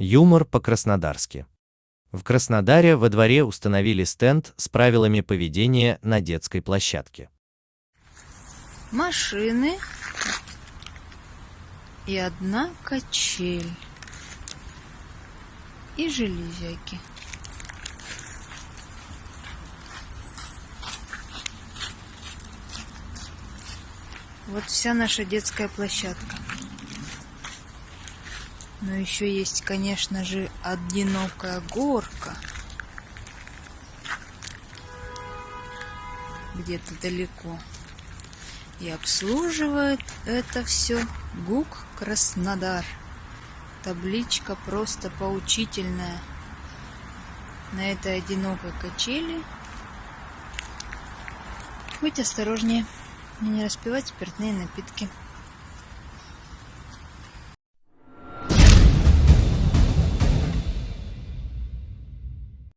Юмор по-краснодарски. В Краснодаре во дворе установили стенд с правилами поведения на детской площадке. Машины и одна качель и железяки. Вот вся наша детская площадка. Но еще есть, конечно же, одинокая горка. Где-то далеко. И обслуживает это все ГУК Краснодар. Табличка просто поучительная. На этой одинокой качели быть осторожнее не распивать спиртные напитки.